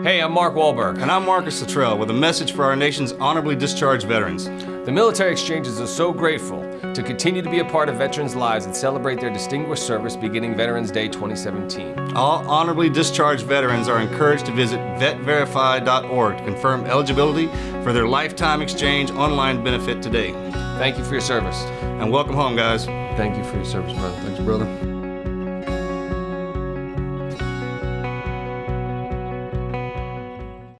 Hey, I'm Mark Wahlberg. And I'm Marcus Luttrell with a message for our nation's honorably discharged veterans. The military exchanges are so grateful to continue to be a part of veterans' lives and celebrate their distinguished service beginning Veterans Day 2017. All honorably discharged veterans are encouraged to visit vetverify.org to confirm eligibility for their lifetime exchange online benefit today. Thank you for your service. And welcome home, guys. Thank you for your service, brother. Thanks, brother.